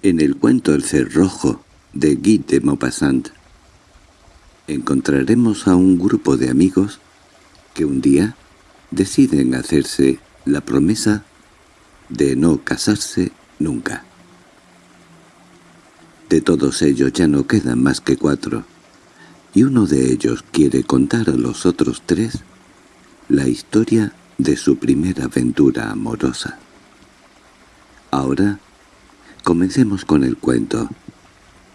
En el cuento El cerrojo de Guy de Maupassant encontraremos a un grupo de amigos que un día deciden hacerse la promesa de no casarse nunca. De todos ellos ya no quedan más que cuatro, y uno de ellos quiere contar a los otros tres la historia de su primera aventura amorosa. Ahora Comencemos con el cuento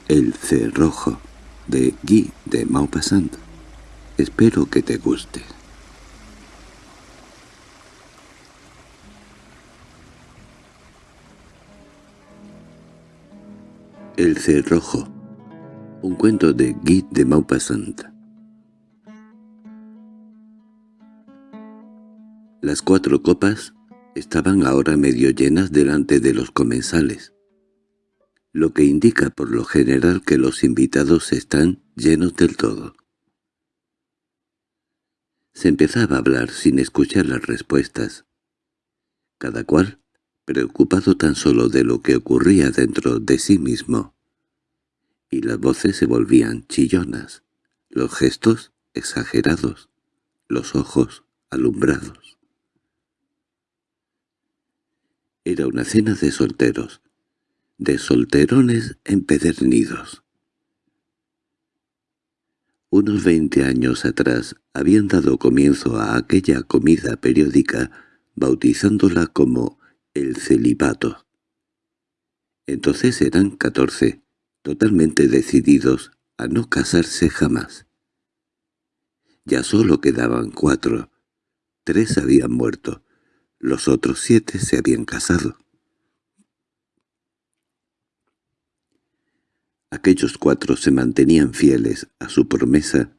El cerrojo de Guy de Maupassant. Espero que te guste. El cerrojo Un cuento de Guy de Maupassant Las cuatro copas estaban ahora medio llenas delante de los comensales lo que indica por lo general que los invitados están llenos del todo. Se empezaba a hablar sin escuchar las respuestas. Cada cual, preocupado tan solo de lo que ocurría dentro de sí mismo. Y las voces se volvían chillonas, los gestos exagerados, los ojos alumbrados. Era una cena de solteros, de solterones empedernidos. Unos veinte años atrás habían dado comienzo a aquella comida periódica bautizándola como el celibato. Entonces eran catorce, totalmente decididos a no casarse jamás. Ya solo quedaban cuatro. Tres habían muerto, los otros siete se habían casado. Aquellos cuatro se mantenían fieles a su promesa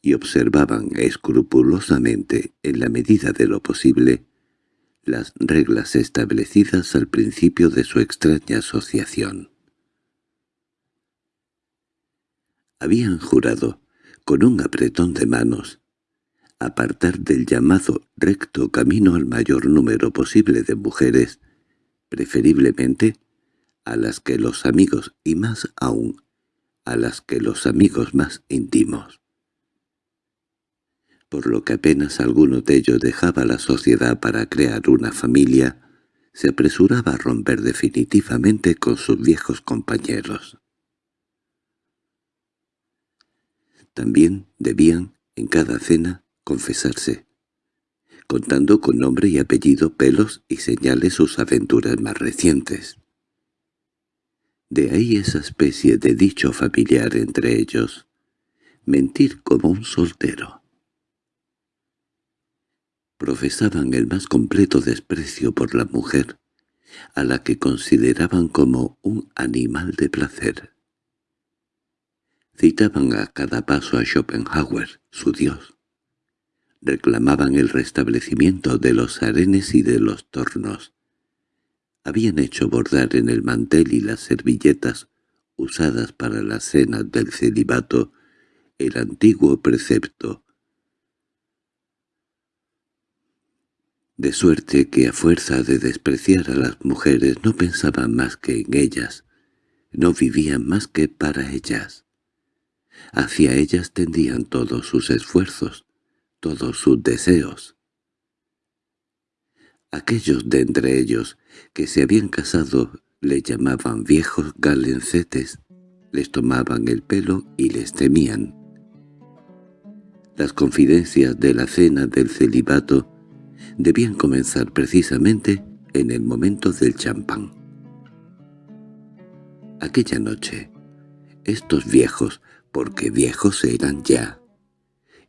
y observaban escrupulosamente, en la medida de lo posible, las reglas establecidas al principio de su extraña asociación. Habían jurado, con un apretón de manos, apartar del llamado recto camino al mayor número posible de mujeres, preferiblemente a las que los amigos y más aún a las que los amigos más íntimos. Por lo que apenas alguno de ellos dejaba la sociedad para crear una familia, se apresuraba a romper definitivamente con sus viejos compañeros. También debían, en cada cena, confesarse, contando con nombre y apellido, pelos y señales sus aventuras más recientes. De ahí esa especie de dicho familiar entre ellos. Mentir como un soltero. Profesaban el más completo desprecio por la mujer, a la que consideraban como un animal de placer. Citaban a cada paso a Schopenhauer, su dios. Reclamaban el restablecimiento de los arenes y de los tornos, habían hecho bordar en el mantel y las servilletas usadas para las cenas del celibato el antiguo precepto. De suerte que a fuerza de despreciar a las mujeres no pensaban más que en ellas, no vivían más que para ellas. Hacia ellas tendían todos sus esfuerzos, todos sus deseos. Aquellos de entre ellos que se habían casado le llamaban viejos galencetes, les tomaban el pelo y les temían. Las confidencias de la cena del celibato debían comenzar precisamente en el momento del champán. Aquella noche, estos viejos, porque viejos eran ya,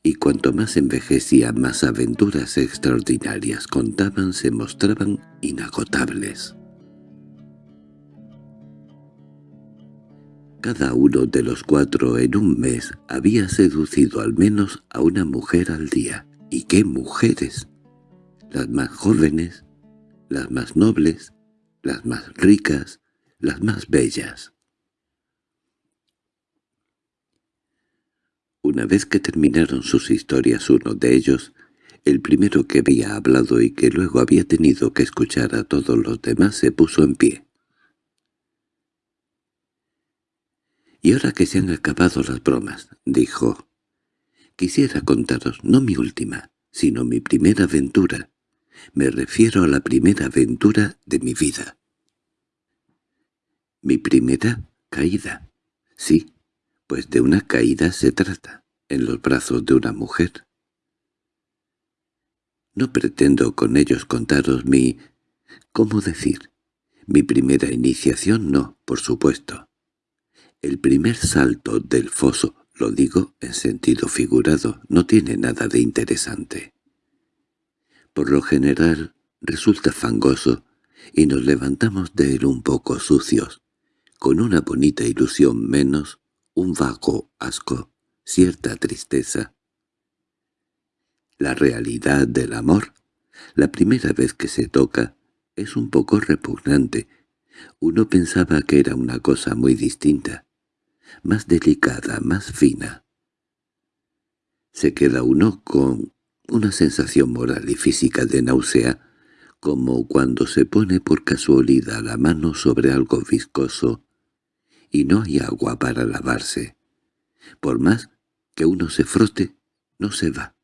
y cuanto más envejecía más aventuras extraordinarias contaban se mostraban inagotables. Cada uno de los cuatro en un mes había seducido al menos a una mujer al día. ¿Y qué mujeres? Las más jóvenes, las más nobles, las más ricas, las más bellas. Una vez que terminaron sus historias uno de ellos, el primero que había hablado y que luego había tenido que escuchar a todos los demás se puso en pie. Y ahora que se han acabado las bromas, dijo, quisiera contaros no mi última, sino mi primera aventura. Me refiero a la primera aventura de mi vida. Mi primera caída. Sí, pues de una caída se trata, en los brazos de una mujer. No pretendo con ellos contaros mi... ¿cómo decir? Mi primera iniciación no, por supuesto. El primer salto del foso, lo digo en sentido figurado, no tiene nada de interesante. Por lo general resulta fangoso y nos levantamos de él un poco sucios, con una bonita ilusión menos, un vago asco, cierta tristeza. La realidad del amor, la primera vez que se toca, es un poco repugnante. Uno pensaba que era una cosa muy distinta, más delicada, más fina. Se queda uno con una sensación moral y física de náusea, como cuando se pone por casualidad la mano sobre algo viscoso y no hay agua para lavarse. Por más que uno se frote, no se va.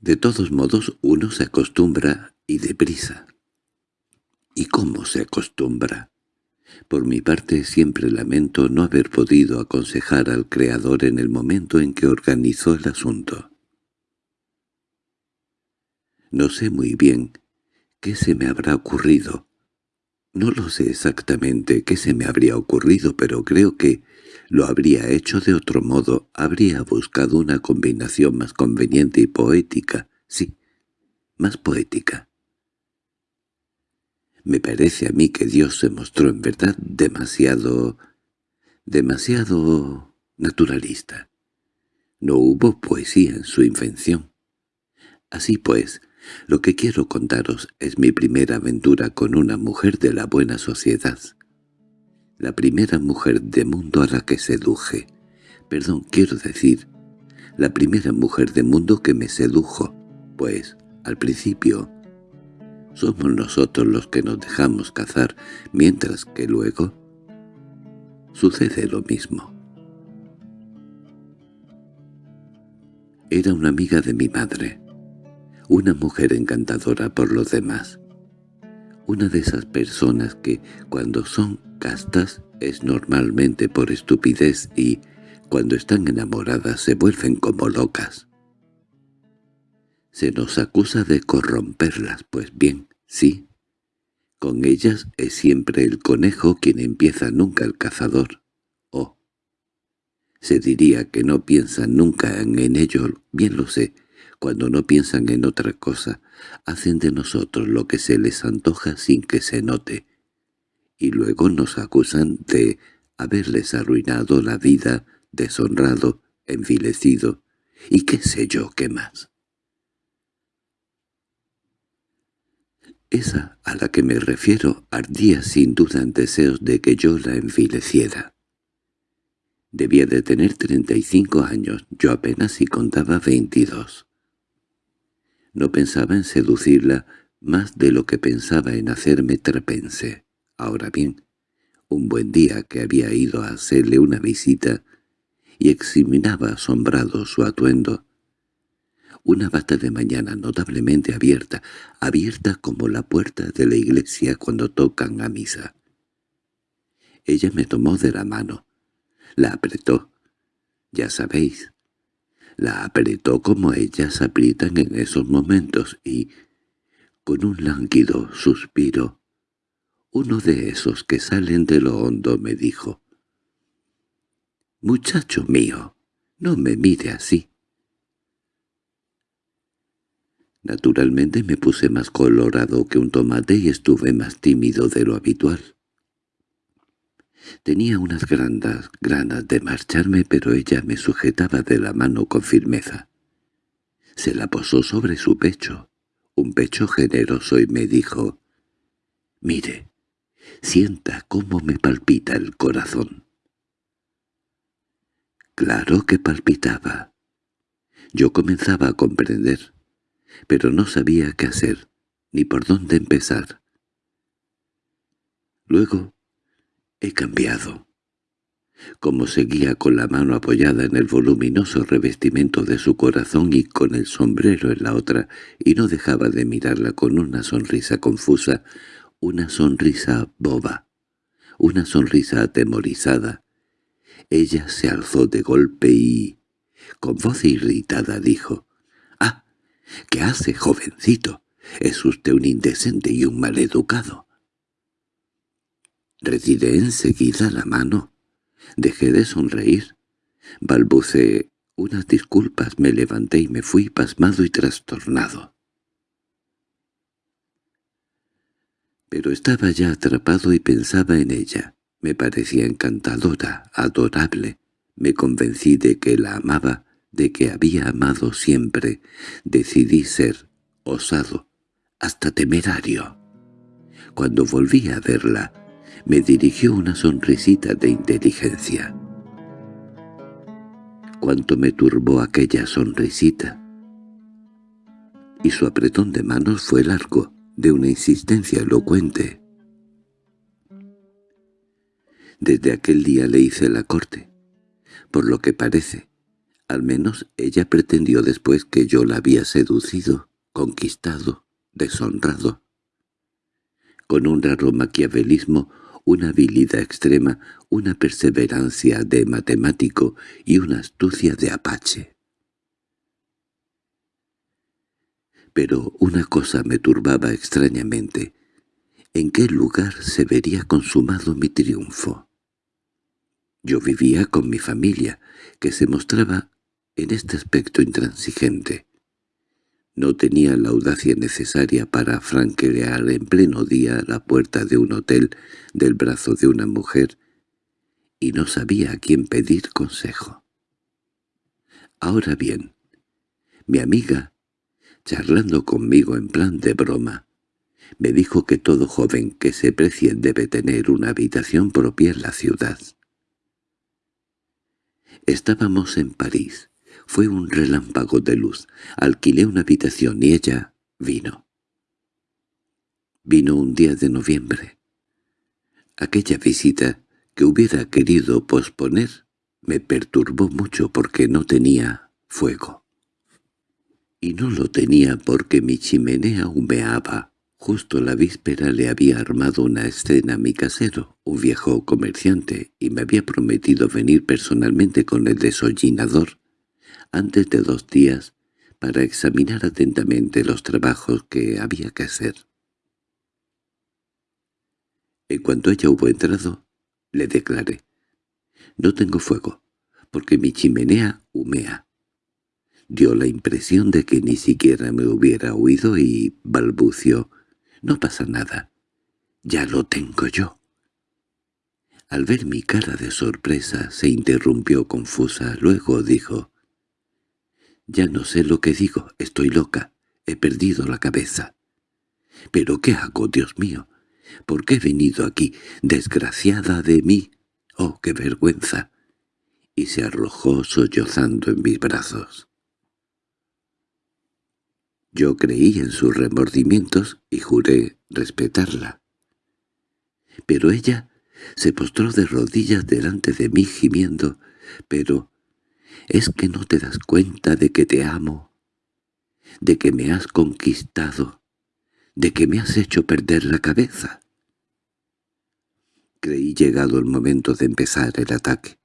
De todos modos uno se acostumbra y deprisa. ¿Y cómo se acostumbra? Por mi parte siempre lamento no haber podido aconsejar al Creador en el momento en que organizó el asunto. No sé muy bien qué se me habrá ocurrido. No lo sé exactamente qué se me habría ocurrido, pero creo que lo habría hecho de otro modo, habría buscado una combinación más conveniente y poética, sí, más poética. Me parece a mí que Dios se mostró en verdad demasiado... demasiado naturalista. No hubo poesía en su invención. Así pues, lo que quiero contaros es mi primera aventura con una mujer de la buena sociedad la primera mujer de mundo a la que seduje. Perdón, quiero decir, la primera mujer de mundo que me sedujo, pues, al principio, somos nosotros los que nos dejamos cazar, mientras que luego sucede lo mismo. Era una amiga de mi madre, una mujer encantadora por los demás, una de esas personas que, cuando son castas, es normalmente por estupidez y, cuando están enamoradas, se vuelven como locas. Se nos acusa de corromperlas, pues bien, sí. Con ellas es siempre el conejo quien empieza nunca el cazador. Oh. Se diría que no piensan nunca en ello, bien lo sé, cuando no piensan en otra cosa, hacen de nosotros lo que se les antoja sin que se note, y luego nos acusan de haberles arruinado la vida, deshonrado, envilecido, y qué sé yo qué más. Esa a la que me refiero ardía sin duda en deseos de que yo la envileciera. Debía de tener treinta y cinco años, yo apenas si contaba veintidós. No pensaba en seducirla más de lo que pensaba en hacerme trepense. Ahora bien, un buen día que había ido a hacerle una visita y examinaba asombrado su atuendo, una bata de mañana notablemente abierta, abierta como la puerta de la iglesia cuando tocan a misa. Ella me tomó de la mano, la apretó, ya sabéis, la apretó como ellas aprietan en esos momentos y, con un lánguido suspiro, uno de esos que salen de lo hondo me dijo, «Muchacho mío, no me mire así». Naturalmente me puse más colorado que un tomate y estuve más tímido de lo habitual. Tenía unas grandes ganas de marcharme, pero ella me sujetaba de la mano con firmeza. Se la posó sobre su pecho, un pecho generoso, y me dijo, «Mire, sienta cómo me palpita el corazón». Claro que palpitaba. Yo comenzaba a comprender, pero no sabía qué hacer, ni por dónde empezar. Luego He cambiado. Como seguía con la mano apoyada en el voluminoso revestimiento de su corazón y con el sombrero en la otra, y no dejaba de mirarla con una sonrisa confusa, una sonrisa boba, una sonrisa atemorizada. Ella se alzó de golpe y, con voz irritada, dijo, «¡Ah! ¿Qué hace, jovencito? Es usted un indecente y un maleducado». Retiré enseguida la mano. Dejé de sonreír. Balbuceé unas disculpas, me levanté y me fui pasmado y trastornado. Pero estaba ya atrapado y pensaba en ella. Me parecía encantadora, adorable. Me convencí de que la amaba, de que había amado siempre. Decidí ser osado, hasta temerario. Cuando volví a verla, me dirigió una sonrisita de inteligencia. Cuánto me turbó aquella sonrisita. Y su apretón de manos fue largo, de una insistencia elocuente. Desde aquel día le hice la corte. Por lo que parece, al menos ella pretendió después que yo la había seducido, conquistado, deshonrado. Con un raro maquiavelismo, una habilidad extrema, una perseverancia de matemático y una astucia de apache. Pero una cosa me turbaba extrañamente. ¿En qué lugar se vería consumado mi triunfo? Yo vivía con mi familia, que se mostraba en este aspecto intransigente. No tenía la audacia necesaria para franquear en pleno día la puerta de un hotel del brazo de una mujer, y no sabía a quién pedir consejo. Ahora bien, mi amiga charlando conmigo en plan de broma. Me dijo que todo joven que se precie debe tener una habitación propia en la ciudad. Estábamos en París. Fue un relámpago de luz. Alquilé una habitación y ella vino. Vino un día de noviembre. Aquella visita, que hubiera querido posponer, me perturbó mucho porque no tenía fuego y no lo tenía porque mi chimenea humeaba. Justo la víspera le había armado una escena a mi casero, un viejo comerciante, y me había prometido venir personalmente con el desollinador antes de dos días para examinar atentamente los trabajos que había que hacer. En cuanto ella hubo entrado, le declaré, «No tengo fuego, porque mi chimenea humea dio la impresión de que ni siquiera me hubiera oído y balbució. «No pasa nada. Ya lo tengo yo». Al ver mi cara de sorpresa se interrumpió confusa, luego dijo «Ya no sé lo que digo, estoy loca, he perdido la cabeza». «¿Pero qué hago, Dios mío? ¿Por qué he venido aquí, desgraciada de mí? ¡Oh, qué vergüenza!» Y se arrojó sollozando en mis brazos. Yo creí en sus remordimientos y juré respetarla. Pero ella se postró de rodillas delante de mí gimiendo, «Pero, ¿es que no te das cuenta de que te amo? ¿De que me has conquistado? ¿De que me has hecho perder la cabeza?» Creí llegado el momento de empezar el ataque.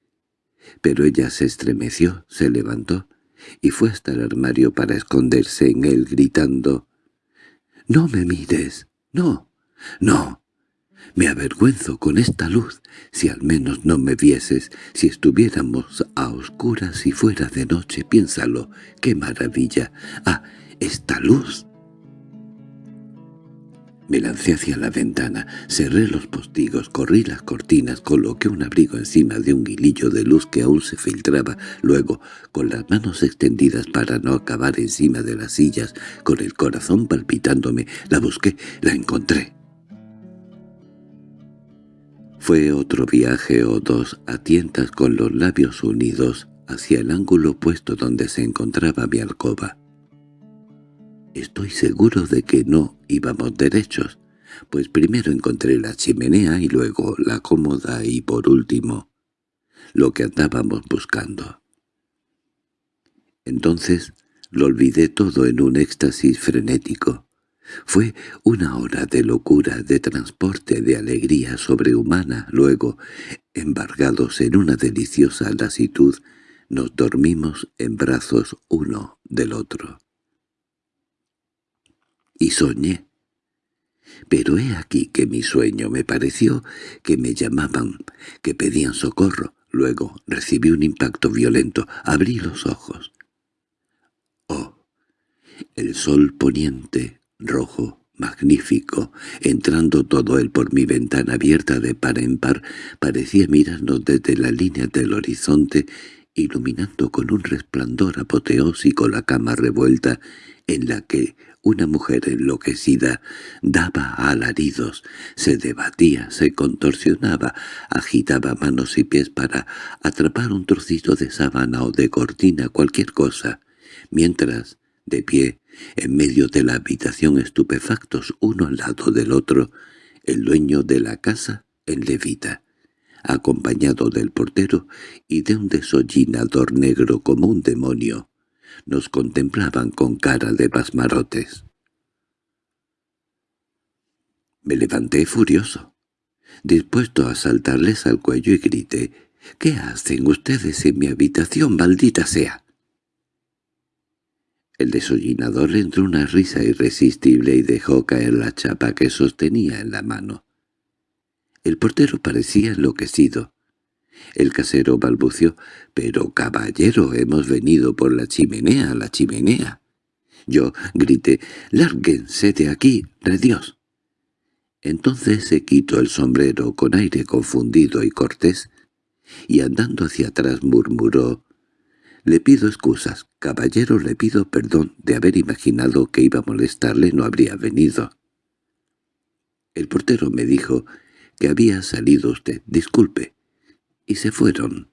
Pero ella se estremeció, se levantó, y fue hasta el armario para esconderse en él gritando «¡No me mires! ¡No! ¡No! Me avergüenzo con esta luz. Si al menos no me vieses, si estuviéramos a oscuras y fuera de noche, piénsalo, qué maravilla. ¡Ah, esta luz! Me lancé hacia la ventana, cerré los postigos, corrí las cortinas, coloqué un abrigo encima de un hilillo de luz que aún se filtraba, luego, con las manos extendidas para no acabar encima de las sillas, con el corazón palpitándome, la busqué, la encontré. Fue otro viaje o dos a tientas con los labios unidos hacia el ángulo opuesto donde se encontraba mi alcoba. Estoy seguro de que no íbamos derechos. pues primero encontré la chimenea y luego la cómoda y por último lo que andábamos buscando. Entonces lo olvidé todo en un éxtasis frenético. Fue una hora de locura, de transporte, de alegría sobrehumana. Luego, embargados en una deliciosa lasitud, nos dormimos en brazos uno del otro. Y soñé. Pero he aquí que mi sueño me pareció que me llamaban, que pedían socorro. Luego recibí un impacto violento, abrí los ojos. Oh, el sol poniente, rojo, magnífico, entrando todo él por mi ventana abierta de par en par, parecía mirarnos desde la línea del horizonte, iluminando con un resplandor apoteósico la cama revuelta en la que una mujer enloquecida daba alaridos, se debatía, se contorsionaba, agitaba manos y pies para atrapar un trocito de sábana o de cortina, cualquier cosa, mientras, de pie, en medio de la habitación estupefactos uno al lado del otro, el dueño de la casa en levita, acompañado del portero y de un desollinador negro como un demonio, nos contemplaban con cara de pasmarotes. Me levanté furioso, dispuesto a saltarles al cuello y grité, «¿Qué hacen ustedes en mi habitación, maldita sea?» El desollinador le entró una risa irresistible y dejó caer la chapa que sostenía en la mano. El portero parecía enloquecido. El casero balbució, «Pero, caballero, hemos venido por la chimenea, la chimenea». Yo grité, «¡Lárguense de aquí, de Dios!». Entonces se quitó el sombrero con aire confundido y cortés, y andando hacia atrás murmuró, «Le pido excusas, caballero, le pido perdón de haber imaginado que iba a molestarle, no habría venido». El portero me dijo que había salido usted, disculpe, y se fueron.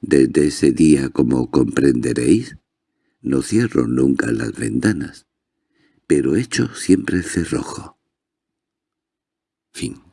Desde ese día, como comprenderéis, no cierro nunca las ventanas, pero echo siempre cerrojo. Fin